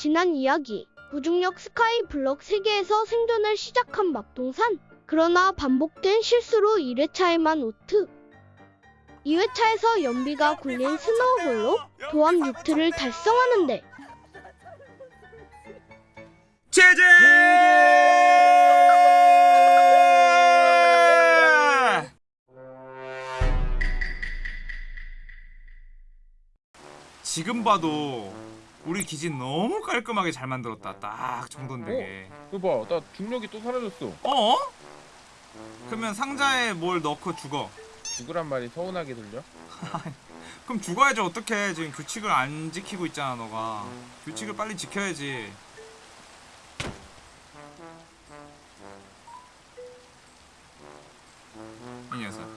지난 이야기 무중력 sky block 세계에서 생존을 시작한 막동산. 그러나 반복된 실수로 1회차에만 5트. 2회차에서 연비가 굴린 snowball로 도합 6트를 달성하는데. 제제! 지금 봐도 우리 기지 너무 깔끔하게 잘 만들었다. 딱 정돈되게. 이거 봐, 나 중력이 또 사라졌어. 어? 그러면 상자에 뭘 넣고 죽어. 죽으란 말이 서운하게 들려? 그럼 죽어야지 어떡해. 지금 규칙을 안 지키고 있잖아, 너가. 규칙을 빨리 지켜야지. 이 녀석.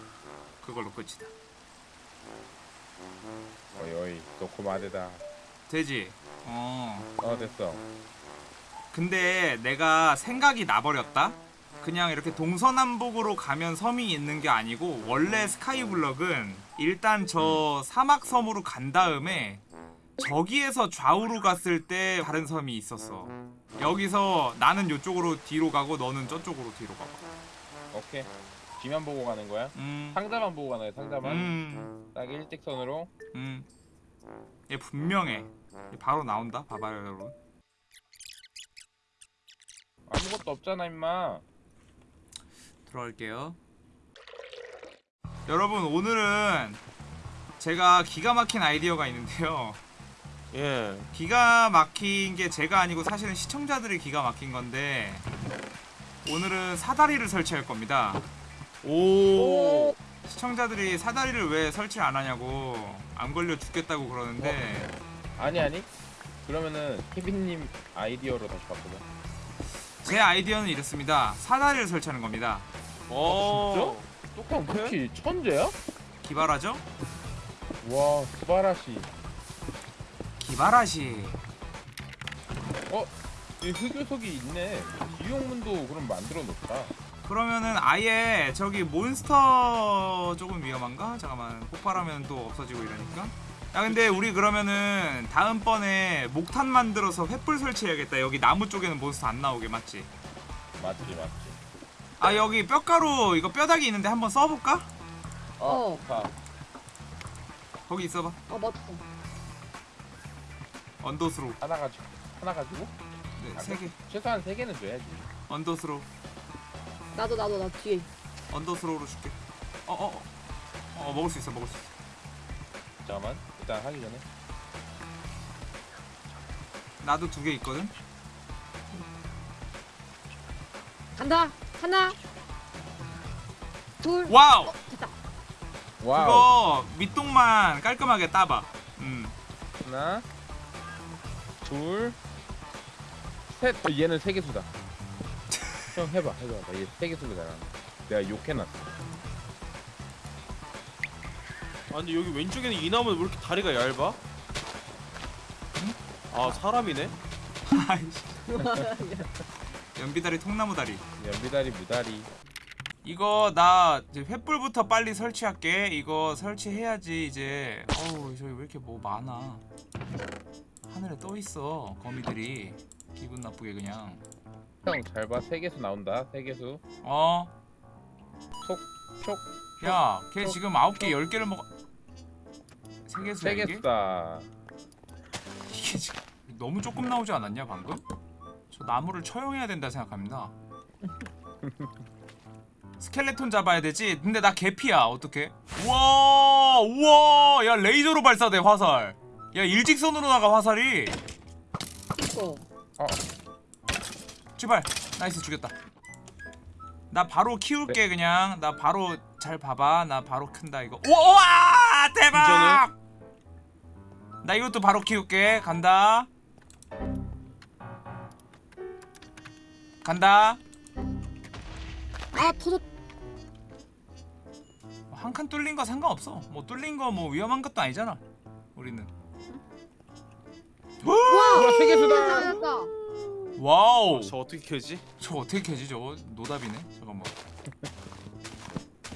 그걸로 끝이다. 어이 어이, 너고 마대다. 되지? 어. 어 됐어. 근데 내가 생각이 나버렸다? 그냥 이렇게 동서남북으로 가면 섬이 있는 게 아니고 원래 스카이블럭은 일단 저 사막섬으로 간 다음에 저기에서 좌우로 갔을 때 다른 섬이 있었어 여기서 나는 이쪽으로 뒤로 가고 너는 저쪽으로 뒤로 가봐 오케이. 뒤만 보고 가는 거야? 음, 상자만 보고 가나요? 상자만? 음, 딱 일직선으로. 음. 얘 분명해 얘 바로 나온다 봐봐요 여러분 아무것도 없잖아 임마. 들어갈게요. 여러분 오늘은 제가 기가 막힌 아이디어가 있는데요. 예. 기가 막힌 게 제가 아니고 사실은 시청자들이 기가 막힌 건데 오늘은 사다리를 설치할 겁니다. 오. 시청자들이 사다리를 왜 설치 안 하냐고 안 걸려 죽겠다고 그러는데 아니 아니. 그러면은 케빈님 아이디어로 다시 바꾸자. 제 아이디어는 이렇습니다. 사다리를 설치하는 겁니다. 오. 똑똑한 쿠키 천재야? 기발하죠? 와 스바라시. 기발하시. 이 흑요석이 있네. 이용문도 그럼 만들어 놓자. 그러면은 아예 저기 몬스터 조금 위험한가? 잠깐만 폭발하면 또 없어지고 이러니까 야 근데 우리 그러면은 다음번에 목탄 만들어서 횃불 설치해야겠다 여기 나무 쪽에는 몬스터 안 나오게 맞지? 맞지 맞지. 아 여기 뼈가루 이거 뼈다귀 있는데 한번 써볼까? 어. 자, 거기 있어봐 아 맞다. 언더스로 하나 가지고 하나 가지고 네, 세개 최소한 세 개는 줘야지. 언더스로 나도 나도 나 뒤에. 언더스로우로 줄게 어어어 어, 어. 어, 먹을 수 있어 먹을 수 있어 잠깐만 일단 하기 전에. 나도 두 개 있거든 간다. 하나. 둘. wow 어, 됐다. Wow. 그거 밑동만 깔끔하게 따봐 음 하나, 둘, 셋. 어, 얘는 세 개수다. 형 해봐, 해봐. 얘 세 개수잖아. 내가 욕해놨어. 아 근데 여기 왼쪽에는 이 나무는 왜 이렇게 다리가 얇아? 아 사람이네? 아이씨 연비다리 통나무 다리 연비다리, 무다리. 이거 나 이제 횃불부터 빨리 설치할게 이거 설치해야지 이제 어우 저기 왜 이렇게 뭐 많아 하늘에 떠 있어 거미들이 기분 나쁘게 그냥 형잘 봐. 세 개수 나온다. 세 개수. 어? 촉. 야걔 지금 아홉 개열 개를 먹어 세 개수야 세? 개수다. 이게 지금 너무 조금 나오지 않았냐 방금? 저 나무를 처형해야 된다 생각합니다. 스켈레톤 잡아야 되지? 근데 나 개피야. 어떡해? 우와 우와! 야 레이저로 발사돼 화살. 야 일직선으로 나가 화살이. 이거. 제발. Nice 죽였다. 나 바로 키울게 그냥. 나 바로 잘 봐봐. 나 바로 큰다 이거. 우와 대박 나 이것도 바로 키울게. 간다. 간다. 아 터졌. 한칸 뚫린 거 상관없어. 뭐 뚫린 거 뭐 위험한 것도 아니잖아 우리는. 우와, 세 개수다. 됐다. Wow. 저 어떻게 켜지? 저 어떻게 캐지 저거? 노답이네 잠깐만.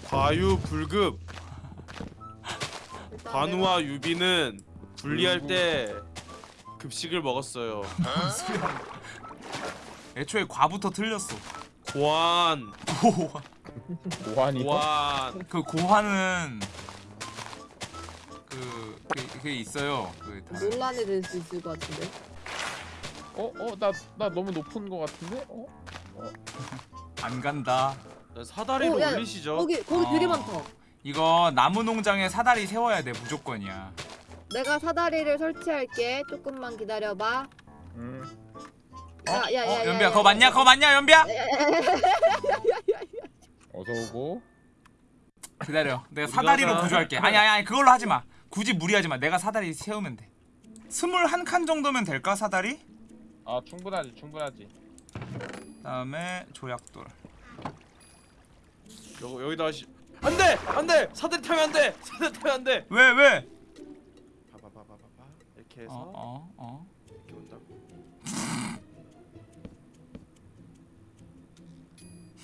과유 불급. 관우와 유비는 분리할 때 급식을 먹었어요. 애초에 과부터 틀렸어. 고안. 고환. 고환이 고안. 그 고환은 그, 그 그게 있어요. 그 다른. 논란이 될 수 있을 것 같은데. 어? 어? 나, 나 너무 높은 거 같은데? 어? 안 간다. 사다리로 어, 야, 올리시죠. 거기 거기 어. 되게 많다. 이거 나무 농장에 사다리 세워야 돼 무조건이야. 내가 사다리를 설치할게. 조금만 기다려봐. 음. 야야야. 어, 연비야 그거 맞냐? 그거 맞냐 연비야? 어서 오고 기다려. 내가 사다리로 다- 구조할게. 아니 아니 아니 그걸로 하지 마. 굳이 무리하지 마. 내가 사다리 세우면 돼. 스물 한 칸 정도면 될까 사다리? 아 충분하지 충분하지 그다음에 조약돌. 여, 여기다 하시. 안 돼 안 돼 사다리 타면 안 돼 사다리 타면 안 돼. 왜 왜? 이렇게 해서 어 어 어. 이렇게 온다고.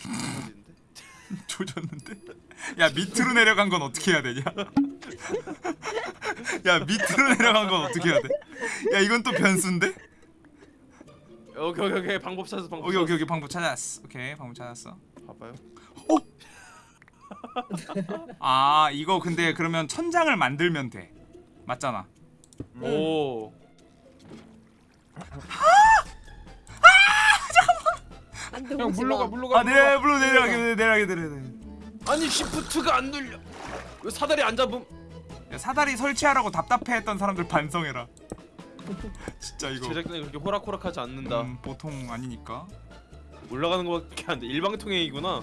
조졌는데? 야 밑으로 내려간 건 어떻게 해야 되냐? 야 밑으로 내려간 건 어떻게 해야 돼? 야 이건 또 변수인데? 여기 여기 여기 방법 찾아서 방법. 오케이 오케이 오케이 방법 찾았어. 오케이 방법 찾았어. 찾았어. 봐봐요. 아 이거 근데 그러면 천장을 만들면 돼. 맞잖아. 오. 안돼 형 오지 물러가 마. 물러가 아 내려 물로 내려가게 내려가게 내려가게. 아니 시프트가 안 눌려. 왜 사다리 안 잡음? 야, 사다리 설치하라고 답답해했던 사람들 반성해라. 진짜 이거 제작진이 그렇게 호락호락하지 않는다. 음, 보통 아니니까. 올라가는 거밖에 안 돼. 일방통행이구나.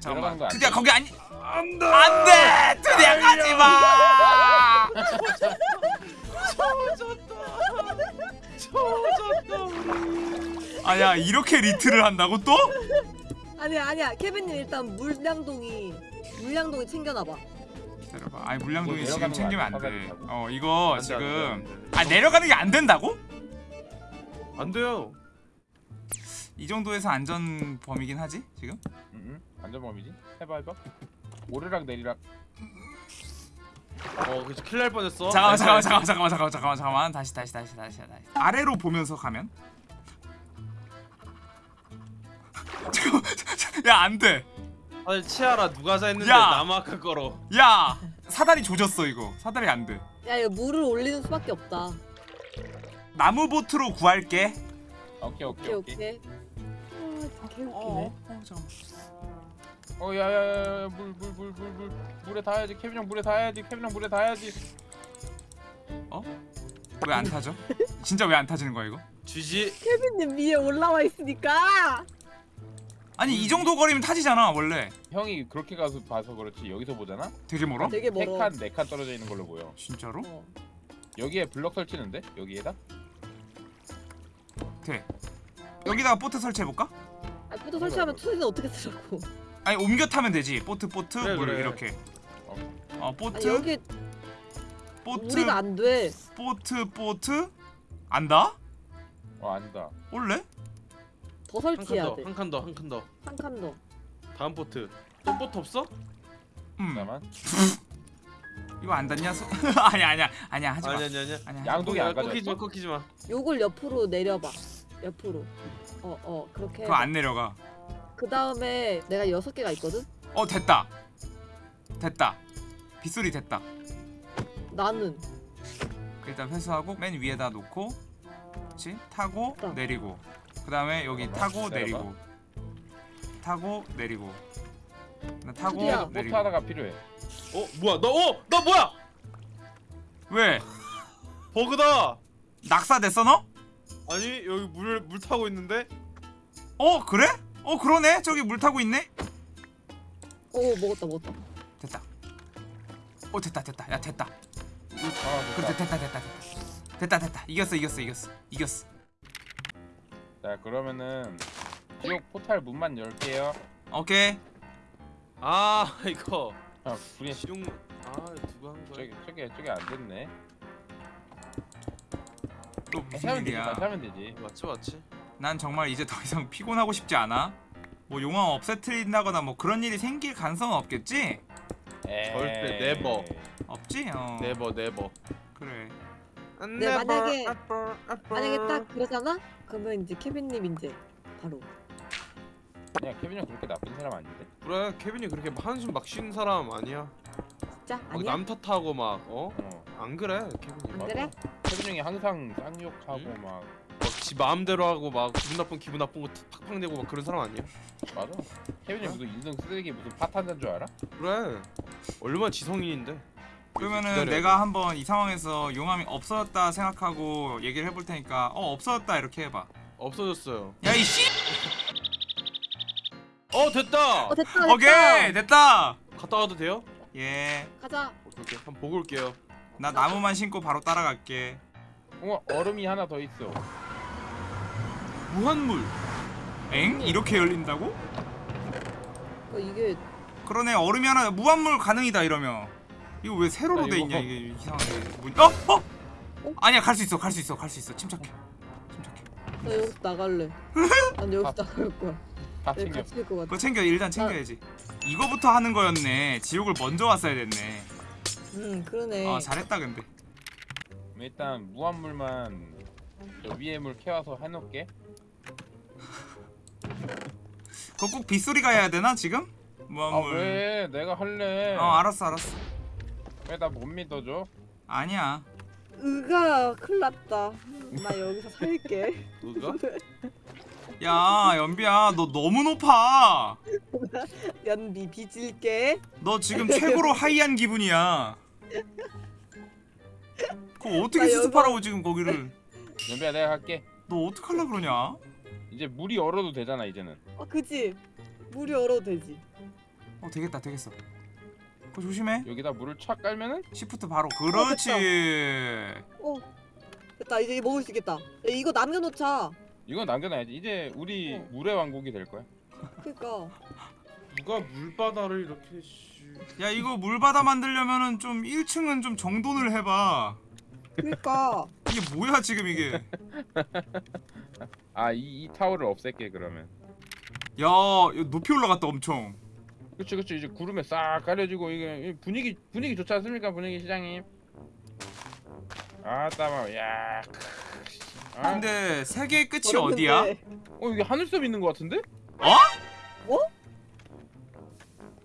잠깐만. 거안 드디어 돼. 거기 아니. 안돼. 안돼. 드디어 가지 마. 젖었다. 아야 이렇게 리트를 한다고 또? 아니야 아니야 케빈님 일단 물양동이 물양동이 챙겨놔봐. 기다려봐. 아니 물양동이 뭐 지금 챙기면 거 안 아니야, 돼. 사다리 어 이거 안 돼, 안 돼, 지금 안 돼. 아 내려가는 게 안 된다고? 안 돼요. 이 정도에서 안전 범위긴 하지 지금? 음, 음. 안전 범위지 해봐 해봐 오르락 내리락 어, 그치 큰일 날 뻔했어. 잠깐만 nice, 잠깐만 nice. 잠깐만 잠깐만 잠깐만 잠깐만 잠깐만 다시 다시 다시 다시 다시 아래로 보면서 가면 야 안 돼 아니 치아라 누가 사 했는데 야. 남아크 거로. 야 사다리 조졌어 이거 사다리 안 돼 야 이거 물을 올리는 수밖에 없다. 나무 보트로 구할게 오케이 오케이 오케이 오케이 오케이. 아 개웃기네. 잠깐만 어 야야야 물 물 물 물 물 물에 닿아야지 케빈 형 물에 닿아야지 케빈 형 물에 닿아야지 왜 안 타죠? 진짜 왜 안 타지는 거야 이거? 쥐지. 케빈님 위에 올라와 있으니까. 아니 이 정도 거리면 타지잖아 원래 형이 그렇게 가서 봐서 그렇지 여기서 보잖아 되게 멀어? 되게 멀어. 세칸 네 칸 떨어져 있는 걸로 보여 진짜로? 어. 여기에 블럭 설치는데 여기에다 돼 여기다가 보트 설치해볼까? 아 포도 설치하면 투지는 어떻게 쓰라고? 아니 옮겨 타면 되지 보트 보트 그래, 물 그래. 이렇게 어 아니 보트 여기 보트 우리가 안 돼. 보트 보트 안다? 어 아니다 올래? 더 설치해야 더, 돼. 한 칸 더, 한 칸 더. 한 칸 더. 다음 보트. 또 보트 없어? 음 잠깐만 이거 안 닿냐? 소... 아니 아니야 아니야 하지 마 아니 아니 아니. 아니야 양동이 안 꺾이지 마? 꺾이지 마. 요걸 옆으로 내려봐. 옆으로. 어 어 그렇게. 그거 안 내려가 그 다음에 내가 여섯 개가 있거든. 어 됐다 됐다 빗소리 됐다 나는 일단 회수하고 맨 위에다 놓고 그렇지 타고 됐다. 내리고 그 다음에 여기 잠깐만, 타고 기다려봐. 내리고 타고 내리고 나 타고? 보트 내리고 하나가 필요해 어 뭐야? 너 어? 너 뭐야? 왜 버그다. 낙사됐어 너? 아니 여기 물 물 타고 있는데. 어 그래? 어 그러네. 저기 물 타고 있네. 오 먹었다 먹었다. 됐다. 어 됐다 됐다. 야 됐다. 아 그래 됐다 됐다 됐다. 됐다 됐다. 이겼어 이겼어 이겼어. 이겼어. 자 그러면은 지옥 포탈 문만 열게요. 오케이. 아 이거. 아 분이 지용. 아 누가 한 거야? 저기 저기 저기 안 됐네. 또 무슨 일이야? 하면 되지. 맞지 맞지. 난 정말 이제 더 이상 피곤하고 싶지 않아 뭐 용암 없애트린다거나 뭐 그런 일이 생길 가능성은 없겠지? 에이. 절대 never. 없지? 어 never never. 그래 네, 만약에- 만약에 딱 그러잖아? 그러면 이제 케빈님 이제 바로 그냥 케빈 형 그렇게 나쁜 사람 아닌데? 그래 케빈이 그렇게 한숨 막 쉬는 사람 아니야 진짜 막 아니야? 남 탓하고 막 어? 어. 안 그래 케빈이 안 막, 그래? 케빈 형이 항상 쌍욕하고 응? 막 지 마음대로 하고 막 기분 나쁜 기분 나쁜 거 팍팍 내고 막 그런 사람 아니야? 맞아. 케빈 형 무슨 인성 쓰레기 무슨 파탄자인 줄 알아? 그래. 얼마나 지성인인데. 그러면은 기다려야 내가 한번 이 상황에서 용암이 없어졌다 생각하고 얘기를 해볼 테니까 어 없어졌다 이렇게 해봐. 없어졌어요. 야 이 씨! 어 됐다! 어 됐다 됐다. 오케이 됐다! 갔다 와도 돼요? 예나 가자. 오케이 오케이. 한번 보고 올게요. 나무만 신고 바로 따라갈게. 어 얼음이 하나 더 있어. 무한물. 엥? 이렇게 열린다고? 어, 이게 그러네. 얼음이 하나 무한물 가능이다 이러면. 이거 왜 세로로 아, 돼 있냐 이게 이상하게. 문... 어? 어? 아니야 갈 수 있어 갈 수 있어 갈 수 있어. 침착해. 침착해. 나 여기서 나갈래. 난 여기서 아. 나갈 거야. 다 챙겨. 갇힐 것 같아. 그거 챙겨. 일단 챙겨야지. 이거부터 하는 거였네. 지옥을 먼저 왔어야 됐네. 응 그러네. 아 잘했다 근데. 일단 무한물만 저 위에 물 캐와서 해놓을게. 그거 꼭 빗소리가 해야 되나 지금? 아 무한물 왜? 내가 할래. 어 알았어 알았어 왜 나 못 믿어줘? 아니야 으가 큰일 났다 나 여기서 살게 누가? 야 연비야 너 너무 높아 연비 빚을게 너 지금 최고로 하이한 기분이야 그거 어떻게 나 여기- 수습하라고 지금 거기를 연비야 내가 할게. 너 어떡하려 그러냐 이제 물이 얼어도 되잖아 이제는. 어 그지? 물이 얼어도 되지. 어 되겠다 되겠어. 그거 조심해. 여기다 물을 착 깔면은? 시프트 바로. 그렇지. 어 됐다. 이제 먹을 수 있겠다. 야, 이거 남겨놓자. 이건 남겨놔야지. 이제 우리 어. 물의 왕국이 될 거야. 그니까. 누가 물바다를 이렇게 씨. 야 이거 물바다 만들려면은 좀 1층은 좀 정돈을 해봐. 그니까. 이게 뭐야 지금 이게 아 이 이 타워를 없앨게 그러면. 야 이거 높이 올라갔다 엄청 그치 그치 이제 구름에 싹 가려지고 이게 이 분위기 분위기 좋지 않습니까 분위기 시장님 아따마 야 크, 아, 근데 세계의 끝이. 어디야? 어 여기 하늘섬 있는 것 같은데?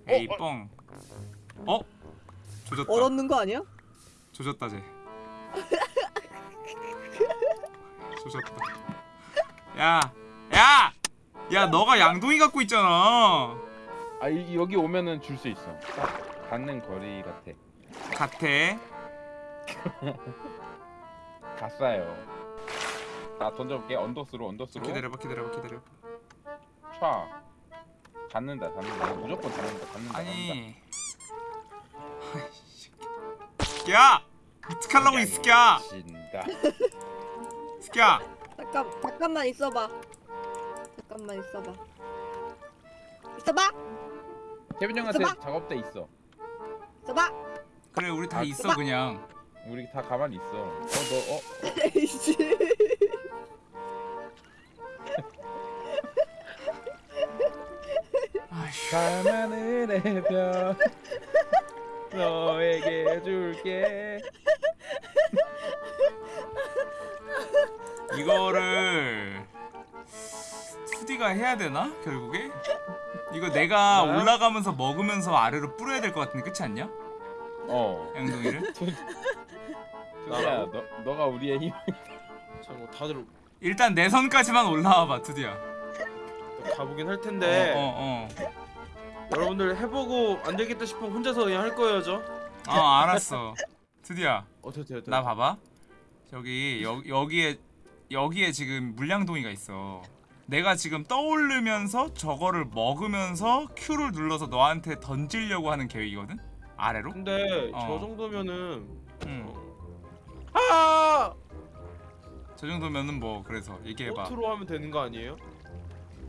에이 어, 뻥 어? 조졌다 얼었는 거 아니야? 조졌다 쟤 조졌다 야! 야! 야 너가 양동이 갖고 있잖아. 아 이, 여기 오면은 줄 수 있어. 딱 닿는 거리 같아. 같아? 갔어요. 나 던져볼게. 언더스로 언더스로. 기다려봐 기다려봐 기다려봐. 촤 닿는다 닿는다. 무조건 닿는다 닿는다 아니. 아이씨 야! 어떡하려고 이 새끼야? 진다. 새끼야 잠깐 잠깐만 있어봐. 잠깐만 있어봐. 있어봐? 케빈 형한테 있어봐. 작업대 있어. 있어봐? 그래 우리 다 아, 있어 그냥. 우리 다 가만히 있어. 어 너 어? 에이씨. 아이씨. 밤하늘의 별 너에게 줄게 이거를 2D가 해야 되나 결국에? 이거 내가 뭐야? 올라가면서 먹으면서 아래로 뿌려야 될 것 같은데 그렇지 않냐? 어 양동이를? 야, 너 너가 우리의 힘. 잠깐 다들 일단 내 선까지만 올라와봐 드디어 가보긴 할 텐데 어 어 어 여러분들 해보고 안 되겠다 싶으면 혼자서 그냥 할 거예요 저. 어, 어, 알았어 드디어 어 됐다 됐다. 나 봐봐 저기 여, 여기에 여기에 지금 물량동이가 있어 내가 지금 떠오르면서 저거를 먹으면서 Q를 눌러서 너한테 던지려고 하는 계획이거든? 아래로? 근데 어. 저 정도면은 응. 아저 정도면은 뭐 그래서 얘기해봐 보트로 하면 되는 거 아니에요?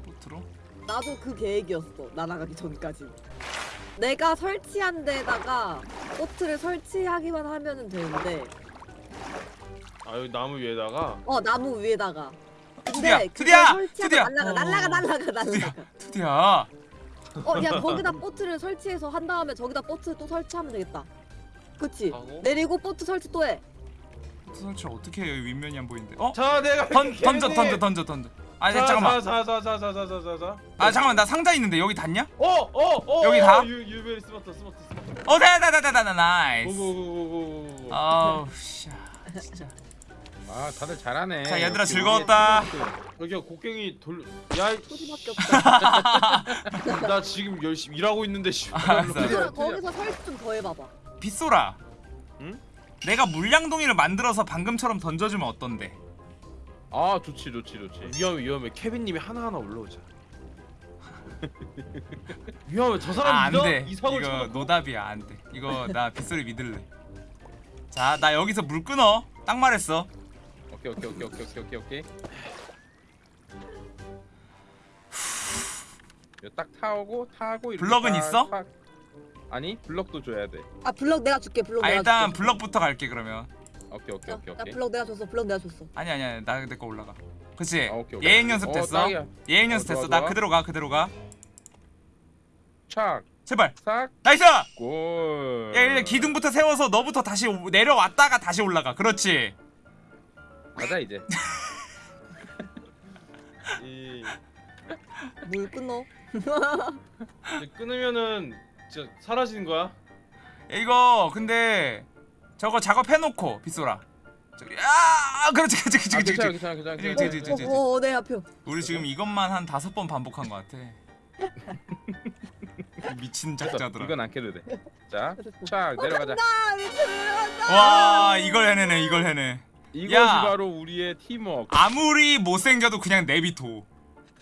보트로? 나도 그 계획이었어 날아가기 전까지 내가 설치한 데다가 보트를 설치하기만 하면은 되는데 아 여기 나무 위에다가 어 나무 위에다가 투디야, 근데 투디야, 투디야. 어, 날라가 날라가 날라가 날라가 투디야 어야 거기다 보트를 설치해서 한 다음에 저기다 보트 또 설치하면 되겠다 그치 하고? 내리고 보트 설치 또해 보트 설치 어떻게 해요? 윗면이 안 보이는데. 어? 자 내가 던, 이렇게 던져, 던져, 던져, 던져. 아 자, 잠깐만. 자, 자, 자, 자, 자, 자, 자, 자. 아 잠깐만, 나 상자 있는데 여기 닿냐? 어, 어, 어. 어, 어. 여기 어, 유 유베리 smart smart smart. 어, 다, 다, 다, 다, 다, 다, nice. 오고고고고고. 아우, 씨, 아, 진짜. 아 다들 잘하네. 자, 얘들아, 역시 즐거웠다. 여기가 곡괭이 돌. 야, 이- 소리밖에 없다. 나 지금 열심히 일하고 있는데 씨. 알았어. 거기서, 거기서 설치 좀더 해봐봐. 빗소라. 응? 내가 물량동이를 만들어서 방금처럼 던져주면 어떤데? 아 좋지 좋지 좋지. 위험해 위험해. 케빈님이 하나 하나 올라오자. 위험해. 저 사람 아? 안돼. 이거 쳐놓고? 노답이야 안돼. 이거 나 빗소리 믿을래. 자 나 여기서 물 끊어. 딱 말했어. 오케이 오케이 오케이 오케이 오케이 오케이 오케이. 이거 딱 타고 타고 이렇게 블럭은 딱 있어? 타- 아니 블럭도 줘야 돼. 아 블럭 내가 줄게. 블럭 아 내가 일단 줄게. 블럭부터 갈게 그러면. 오케이 오케이 오케이 나 오케이. 블럭 내가 줬어. 블럭 내가 줬어. 아니 아니 아니 나 내 거 올라가. 그치? 아, 오케이, 오케이. 예행 연습 어, 됐어. 딱이야. 예행 어, 연습 좋아, 됐어. 나 좋아. 그대로 가 그대로 가. 착 제발. 싹. Nice. 골. 야 일단 기둥부터 세워서 너부터 다시 오- 내려왔다가 다시 올라가. 그렇지. 가자 이제. 이물 끊어. 이제 끊으면은 진짜 사라지는 거야. 야, 이거 근데 저거 작업해놓고 빗소라. 저기 아 그렇지 그렇지 그렇지 아, 그렇지. 괜찮아 그렇지. 괜찮아 괜찮아. 그치, 그치. 어, 어, 내 앞에. 우리 지금 이것만 한 다섯 번 반복한 것 같아. 미친. 작자들아. 이건 안 깨도 돼. 자, 착 내려가자. 아, 간다. 와 이걸 해내네 이걸 해내. 이것이 야. 바로 우리의 팀워크. 아무리 못생겨도 그냥 내비둬.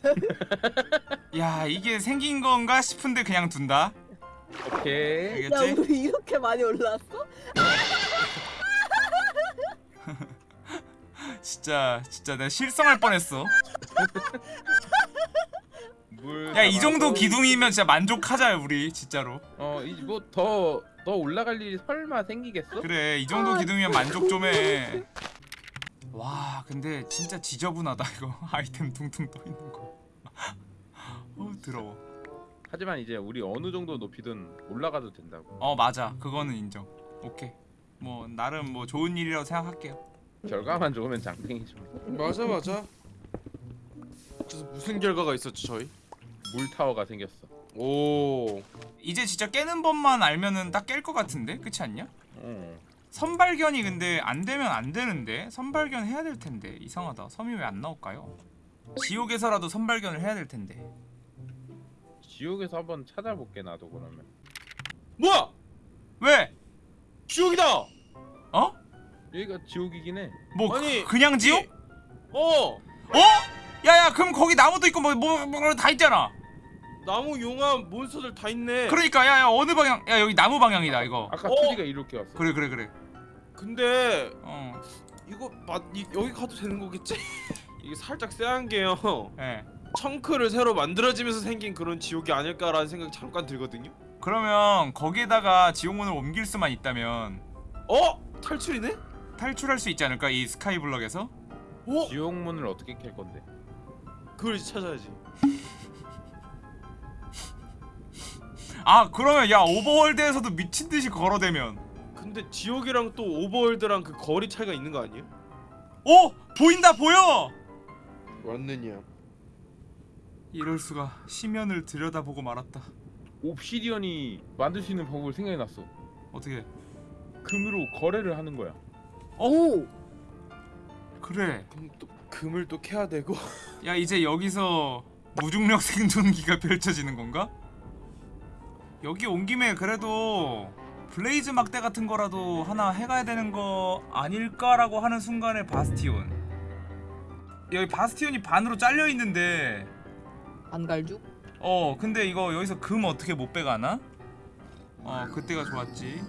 야 이게 생긴 건가 싶은데 그냥 둔다. 오케이. 야, 알겠지? 우리 이렇게 많이 올라왔어? 진짜 진짜 내가 실성할 뻔했어. 물. 야이 정도. 기둥이면 진짜 만족하자 우리 진짜로. 어, 이뭐더 더 올라갈 일이 설마 생기겠어? 그래 이 정도 기둥이면 만족 좀 해. 와 근데 진짜 지저분하다 이거 아이템 둥둥 떠 있는 거. 어 더러워. 하지만 이제 우리 어느 정도 높이든 올라가도 된다고. 어 맞아 그거는 인정. 오케이 뭐 나름 뭐 좋은 일이라고 생각할게요. 결과만 좋으면 장땡이죠. 맞아 맞아. 그래서 무슨 결과가 있었지 저희? 물 타워가 생겼어. 오. 이제 진짜 깨는 법만 알면은 딱 깰 것 같은데 그렇지 않냐? 어. 선발견이 근데 안 되면 안 되는데 선발견 해야 될 텐데 이상하다 섬이 왜 안 나올까요? 지옥에서라도 선발견을 해야 될 텐데 지옥에서 한번 찾아볼게 나도 그러면. 뭐야? 왜? 지옥이다. 어? 여기가 지옥이긴 해. 뭐 아니, 그, 냥 지옥? 어. 어? 야야 그럼 거기 나무도 있고 뭐뭐다 있잖아. 나무 용암 몬스터들 다 있네. 그러니까 야야 어느 방향? 야 여기 나무 방향이다 이거. 아까 어? 투디가 이렇게 왔어. 그래 그래 그래. 근데 어. 이거 맞 이, 여기 가도 되는 거겠지? 이게 살짝 쎄한 게요. 예. 청크를 새로 만들어지면서 생긴 그런 지옥이 아닐까라는 생각이 잠깐 들거든요. 그러면 거기에다가 지옥문을 옮길 수만 있다면 어? 탈출이네? 탈출할 수 있지 않을까 이 스카이블럭에서? 어? 지옥문을 어떻게 캘 건데? 그걸 이제 찾아야지. 아 그러면 야 오버월드에서도 미친 듯이 걸어대면 근데 지옥이랑 또 오버월드랑 그 거리 차이가 있는 거 아니에요? 오 보인다 보여. 왔느냐? 이럴 수가 심연을 들여다보고 말았다. Obsidian이 만들 수 있는 방법을 생각해 놨어. 어떻게? 금으로 거래를 하는 거야. 오. 그래. 그럼 또 금을 또 캐야 되고. 야 이제 여기서 무중력 생존기가 펼쳐지는 건가? 여기 온 김에 그래도 blaze 막대 같은 거라도 하나 해가야 되는 거 아닐까라고 하는 순간에 bastion. 여기 바스티온이 반으로 잘려 있는데 안갈죽? 어 근데 이거 여기서 금 어떻게 못 빼가나? 어 그때가 좋았지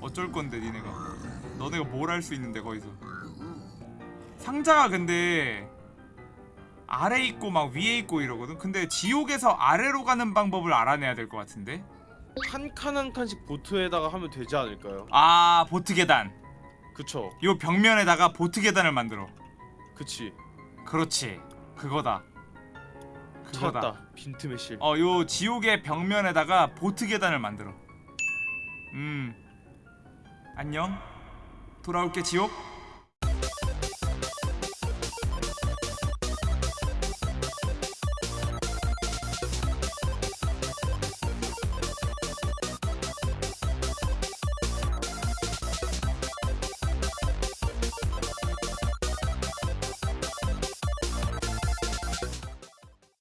어쩔 건데 니네가 너네가 뭘 할 수 있는데 거기서 상자가 근데 아래 있고 막 위에 있고 이러거든 근데 지옥에서 아래로 가는 방법을 알아내야 될 것 같은데 한 칸 한 칸씩 보트에다가 하면 되지 않을까요? 아 보트 계단 그쵸. 요 벽면에다가 보트 계단을 만들어 그치. 그렇지 그거다 그거다 찾았다. 빈틈의 실. 어, 요 지옥의 벽면에다가 보트 계단을 만들어. 음. 안녕. 돌아올게 지옥